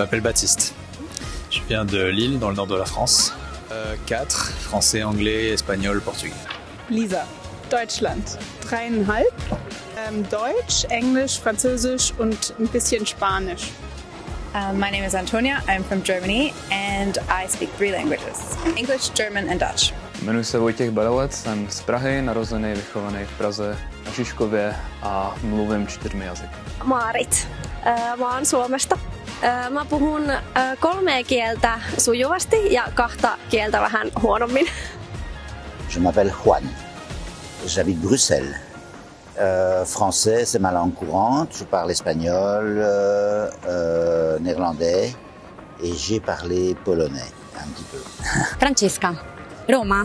m'appelle Baptiste. Je viens de Lille, dans le nord de la France. Euh, 4, français, anglais, espagnol, portugais. Lisa, Deutschland. Dreieinhalb. Ähm, Deutsch, Englisch, Französisch und ein bisschen Spanisch. Uh, my name is Antonia. I'm from Germany and I speak three languages English, German, and Dutch. Jmenuji se Vojtěch Balovec, jsem z Prahy, narozený, vychovaný v Praze na Žižkově a mluvím čtyřmi jazyky. Maarit. Äh, Mä oon Suomesta. Äh, Mä puhun äh, kolmea kieltä sujuvasti ja kahta kieltä vähän huonommin. Je m'appelle Juan. J'habite Bruxelles. Euh, français, c'est ma langue courante. Je parle espagnol, euh, euh, néerlandais et j'ai parlé polonais un petit peu. Francesca, Roma,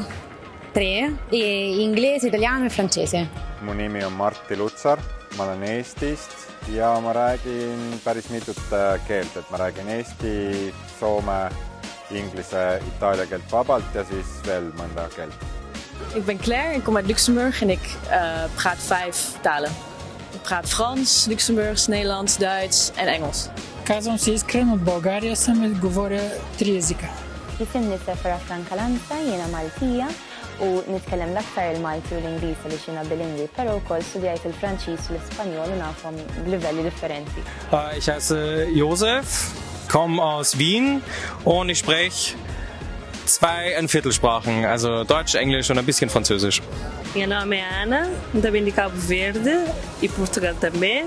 tre, e inglese, italiano e francese. mu nimi on Martti Lutsar, ma olen Eestist ja ma räägin päris mitut äh, keelt, et ma räägin eesti, soome, inglise, itaalia keelt vabalt ja siis veel mõnda keelt. Ik ben Claire, ik kom uit Luxemburg en ik uh, praat vijf talen. Ik praat Frans, Luxemburgs, Nederlands, Duits en Engels. Казвам се Искрен от България съм и говоря три езика. Jisim nisefera Franka Lanza, jiena Maltija u nitkellem l-aktar il-Malti u l-Ingliż li xina bilingwi, pero wkoll studjajt il-Franċiż u l-Ispanjol u nafhom b'livelli differenti. Ich heiße Josef, komme aus Wien und ich spreche zwei ein Viertelsprachen, also Deutsch, Englisch und ein bisschen Französisch. Meu nome é Ana, também de Cabo Verde e Portugal também,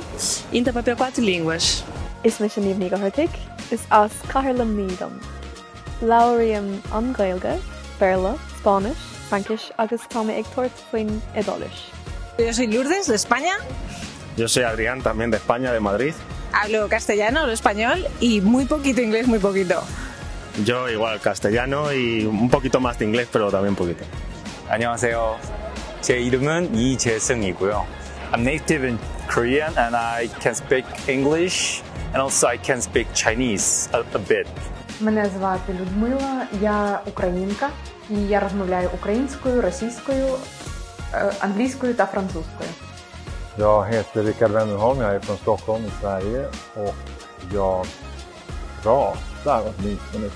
e ainda papel quatro línguas. Is me sin níomní go thuirrtaigh is as cairlam nídam. Lairiam an Gailge, Berla, Spanish, Frankis agus tána ag tuairt faoin idális. Yo soy Lourdes, de España. Yo soy Adrián, también de España, de Madrid. Hablo castellano, hablo español y muy poquito inglés, muy poquito. Yo igual castellano y un poquito más de inglés, pero también poquito. 안녕하세요. 제 이름은 이재승이고요. I'm native in Korean and I can speak English and also I can speak Chinese a, a bit. Мене звати Людмила, я українка і я розмовляю українською, російською, е, англійською та французькою. Jag heter Rickard Wennerholm, jag är från Stockholm i Sverige och jag pratar åtminstone.